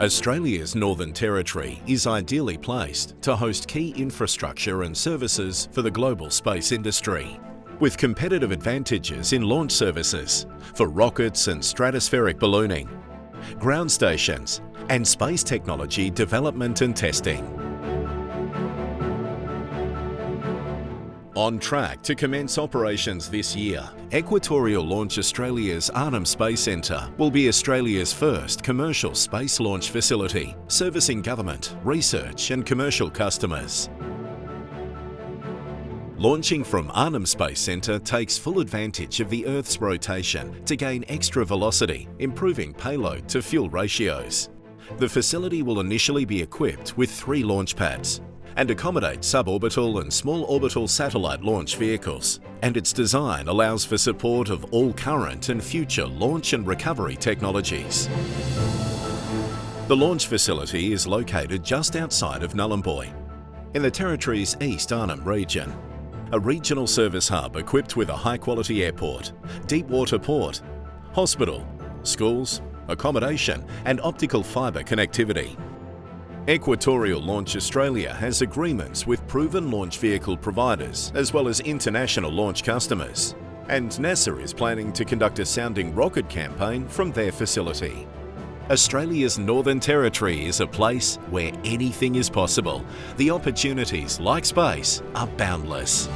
Australia's Northern Territory is ideally placed to host key infrastructure and services for the global space industry. With competitive advantages in launch services for rockets and stratospheric ballooning, ground stations and space technology development and testing. On track to commence operations this year, Equatorial Launch Australia's Arnhem Space Centre will be Australia's first commercial space launch facility, servicing government, research and commercial customers. Launching from Arnhem Space Centre takes full advantage of the Earth's rotation to gain extra velocity, improving payload to fuel ratios. The facility will initially be equipped with three launch pads, and accommodate suborbital and small orbital satellite launch vehicles. And its design allows for support of all current and future launch and recovery technologies. The launch facility is located just outside of Nhulunbuy, in the Territory's East Arnhem region. A regional service hub equipped with a high-quality airport, deep water port, hospital, schools, accommodation and optical fibre connectivity. Equatorial Launch Australia has agreements with proven launch vehicle providers as well as international launch customers. And NASA is planning to conduct a sounding rocket campaign from their facility. Australia's Northern Territory is a place where anything is possible. The opportunities, like space, are boundless.